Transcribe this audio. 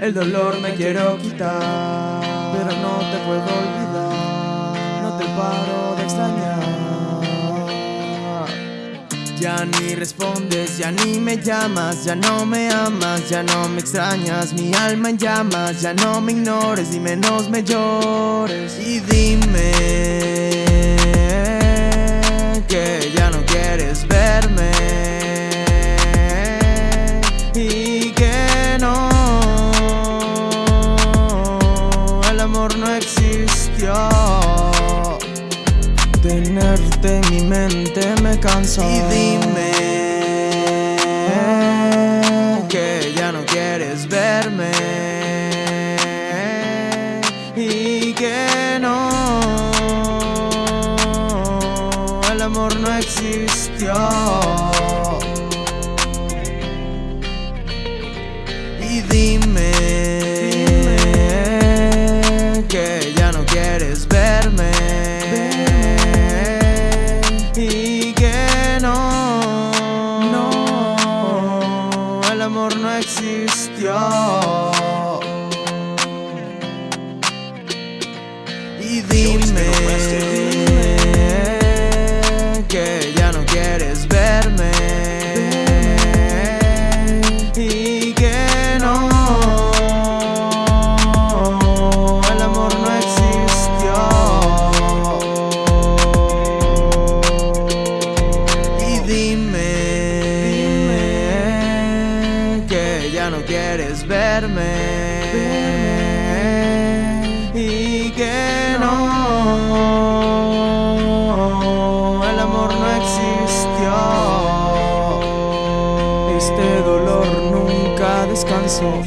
El dolor me quiero quitar, pero no te puedo olvidar. No te paro de extrañar. Ya ni respondes, ya ni me llamas, ya no me amas, ya no me extrañas. Mi alma en llamas, ya no me ignores y menos me llores. Tenerte en mi mente me cansa Y dime Que ya no quieres verme Y que no. El amor no existió. Y dime, amor no existió. Y dime ya no quieres verme y que no, el amor no existió. Este dolor nunca descansó.